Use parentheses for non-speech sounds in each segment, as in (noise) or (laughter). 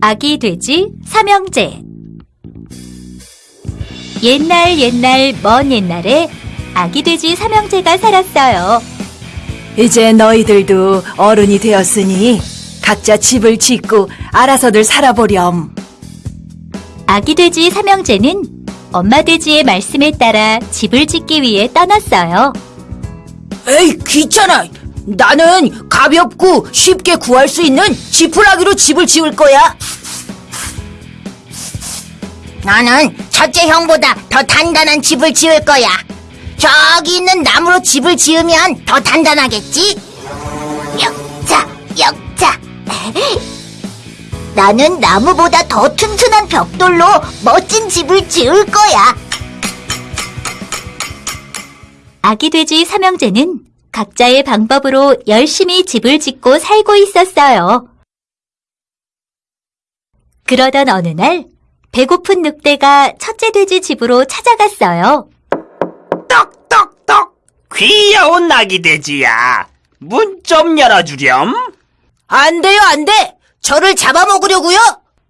아기 돼지 삼형제 옛날 옛날 먼 옛날에 아기 돼지 삼형제가 살았어요. 이제 너희들도 어른이 되었으니 각자 집을 짓고 알아서들 살아보렴. 아기 돼지 삼형제는 엄마 돼지의 말씀에 따라 집을 짓기 위해 떠났어요. 에이, 귀찮아. 나는 가볍고 쉽게 구할 수 있는 지푸라기로 집을 지을 거야. 나는 첫째 형보다 더 단단한 집을 지을 거야. 저기 있는 나무로 집을 지으면 더 단단하겠지? 역자, 역자. 나는 나무보다 더 튼튼한 벽돌로 멋진 집을 지을 거야. 아기 돼지 삼형제는 각자의 방법으로 열심히 집을 짓고 살고 있었어요. 그러던 어느 날 배고픈 늑대가 첫째 돼지 집으로 찾아갔어요. 떡떡떡 귀여운 아기 돼지야 문 좀 열어주렴 안 돼요, 안 돼. 저를 잡아먹으려고요?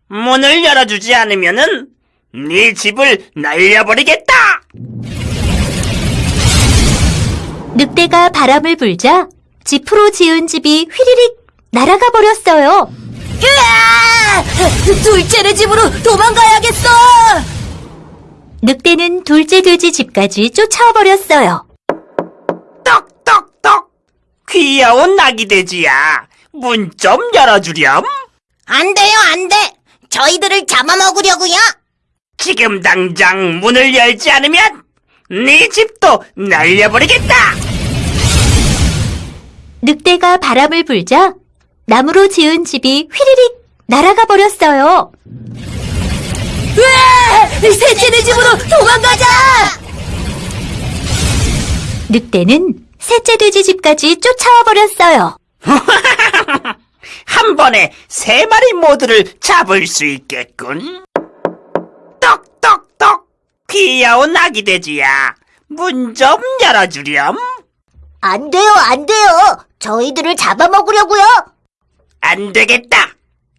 문을 열어주지 않으면은 네 집을 날려버리겠다 늑대가 바람을 불자 지프로 지은 집이 휘리릭 날아가 버렸어요. 으아! 둘째네 집으로 도망가야겠어! 늑대는 둘째 돼지 집까지 쫓아와 버렸어요. 떡떡떡 귀여운 아기 돼지야 문 좀 열어주렴 안 돼요, 안 돼. 저희들을 잡아먹으려고요. 지금 당장 문을 열지 않으면 네 집도 날려버리겠다 늑대가 바람을 불자 나무로 지은 집이 휘리릭 날아가 버렸어요. 으아! 셋째네 집으로 도망가자! 늑대는 셋째 돼지 집까지 쫓아와 버렸어요. (laughs) 한 번에 세 마리 모두를 잡을 수 있겠군. 떡떡떡 귀여운 아기 돼지야 문 좀 열어주렴. 안 돼요, 안 돼요. 저희들을 잡아먹으려고요. 안 되겠다.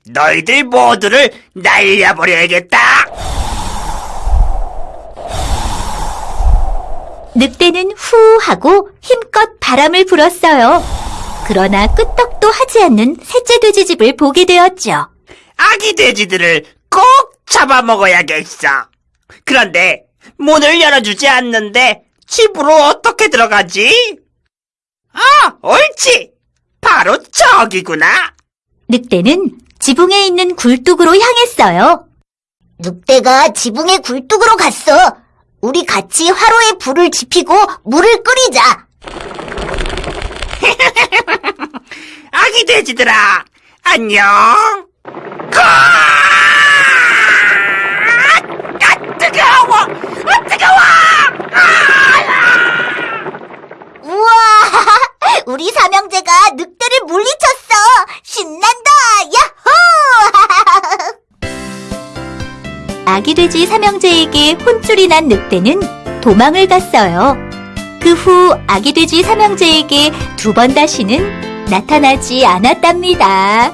너희들 모두를 날려버려야겠다. 늑대는 후 하고 힘껏 바람을 불었어요. 그러나 끄떡도 하지 않는 셋째 돼지 집을 보게 되었죠. 아기 돼지들을 꼭 잡아먹어야겠어. 그런데 문을 열어주지 않는데 집으로 어떻게 들어가지? 아, 옳지. 바로 저기구나. 늑대는 지붕에 있는 굴뚝으로 향했어요. 늑대가 지붕의 굴뚝으로 갔어. 우리 같이 화로에 불을 지피고 물을 끓이자. (laughs) 아기 돼지들아, 안녕. 가! 아, 뜨거워! 아, 뜨거워! 우와! 우리 삼형제가 늑대를 물리쳤어. 신난다. 야호! (laughs) 아기 돼지 삼형제에게 혼쭐이 난 늑대는 도망을 갔어요. 그 후 아기 돼지 삼형제에게 두 번 다시는 나타나지 않았답니다.